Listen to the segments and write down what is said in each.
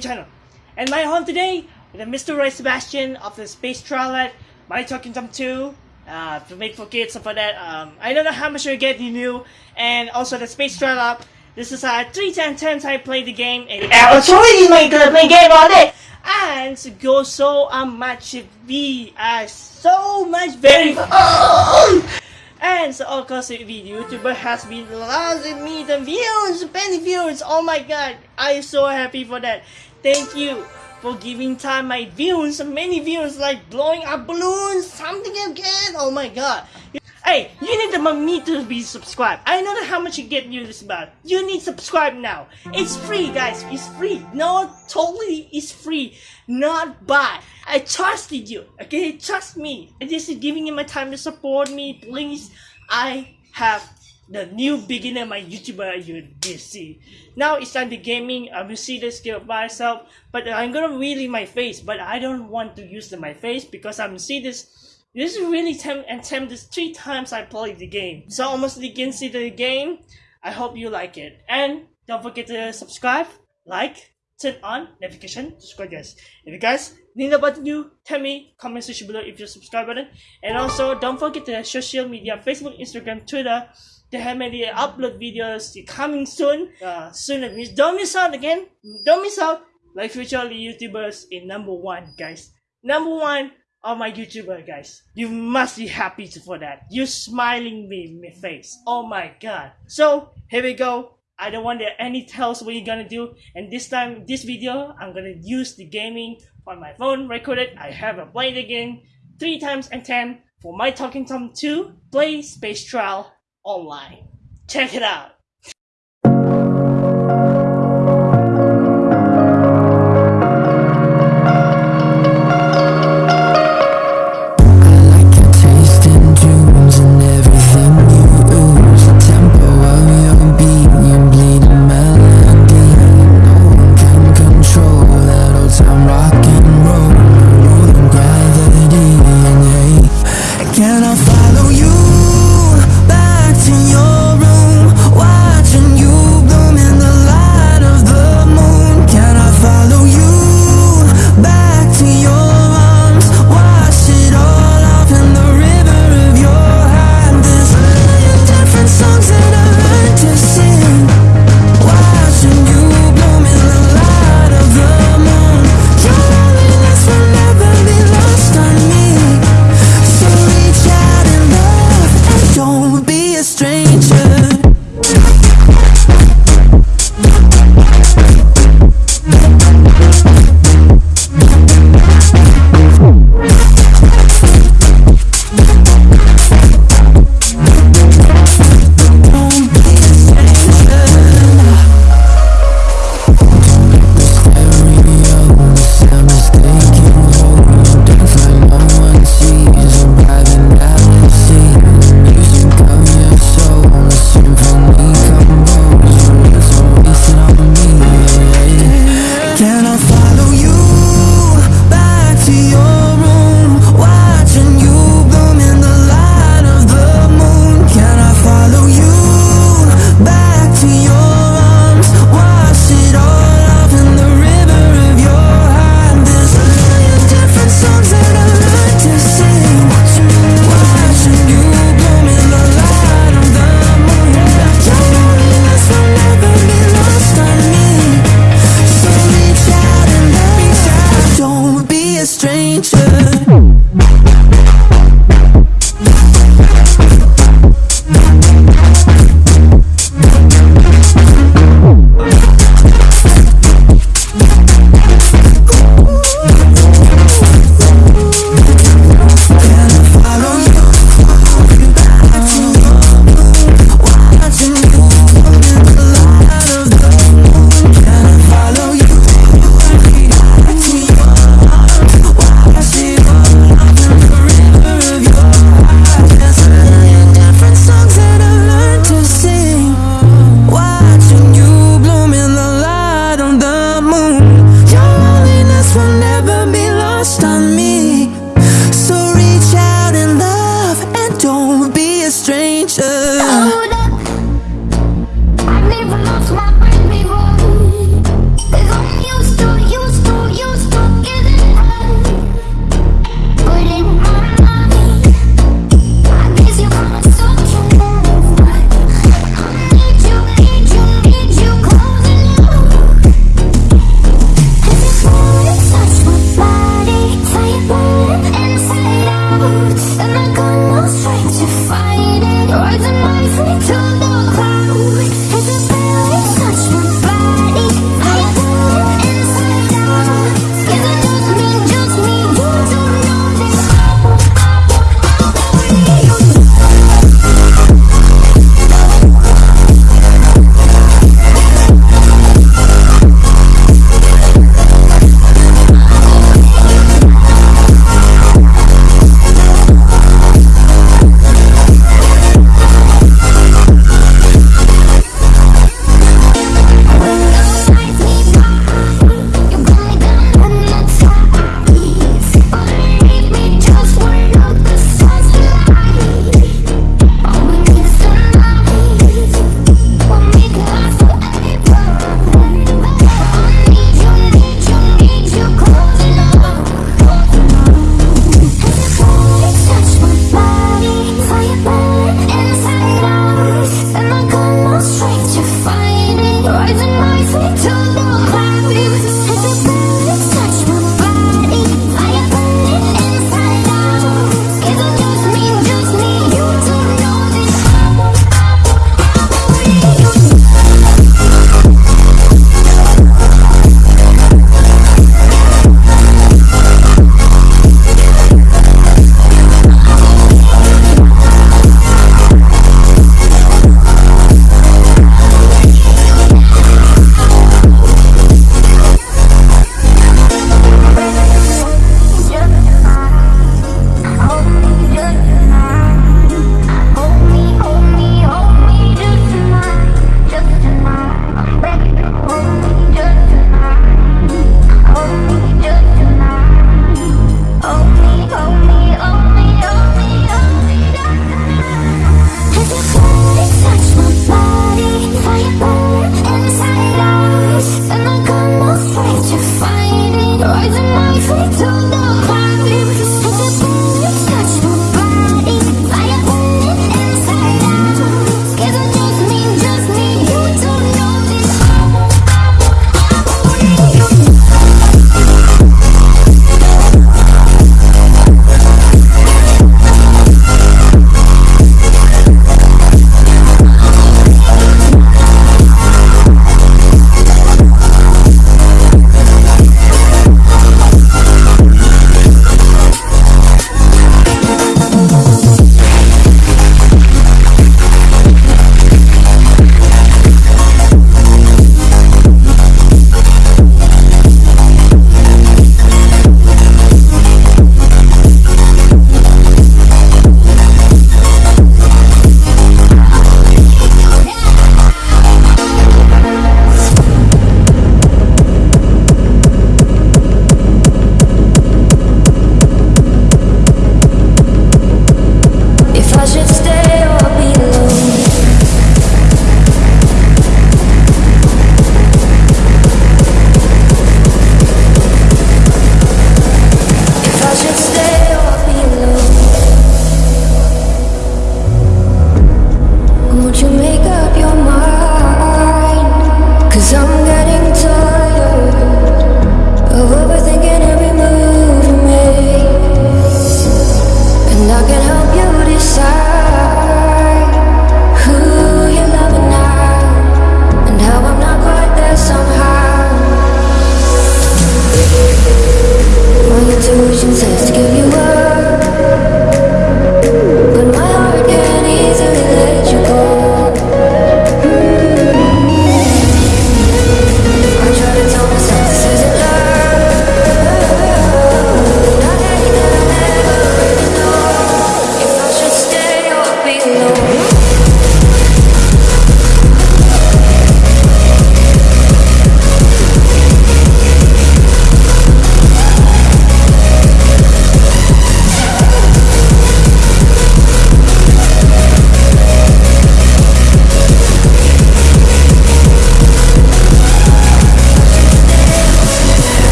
Channel. And my home today with Mr. Roy Sebastian of the Space Trialet, My Talking Tom 2, uh, to make for kids, stuff like that. Um, I don't know how much you get you new, and also the Space Trialet. This is uh, 3 10 times I played the game, and actually my gonna play game all day. And go so uh, much, we are so much very. And so of course the YouTuber has been losing me the views, many views. Oh my god, I am so happy for that. Thank you for giving time my views, many views like blowing up balloons, something again. Oh my god. Hey, you need the me to be subscribed. I know how much you get you this about. You need subscribe now. It's free, guys. It's free. No, totally, it's free. Not buy. I trusted you. Okay, trust me. This is giving you my time to support me. Please, I have the new beginner my YouTuber you did see. Now it's time to gaming. I will see this skill by myself, but I'm gonna really my face. But I don't want to use the, my face because I'm see this this is really temp and temp this three times I played the game. So almost against the game. I hope you like it. And don't forget to subscribe, like, turn on notification, subscribe guys. If you guys need about to do, tell me, comment section below if you subscribe button. And also don't forget the social media, Facebook, Instagram, Twitter. They have many upload videos coming soon. Uh, soon don't miss out again. Don't miss out. Like future YouTubers in number one, guys. Number one Oh my YouTuber guys, you must be happy for that. You smiling me in my face. Oh my god. So here we go. I don't want any tells what you're gonna do. And this time, this video, I'm gonna use the gaming on my phone recorded. I have a played again three times and ten for my Talking Tom 2 Play Space Trial online. Check it out.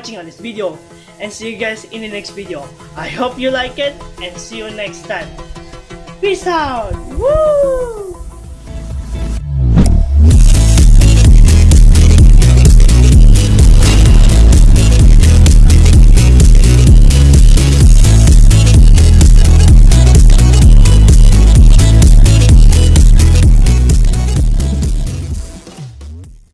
Watching on this video. And see you guys in the next video. I hope you like it and see you next time. Peace out! Woo!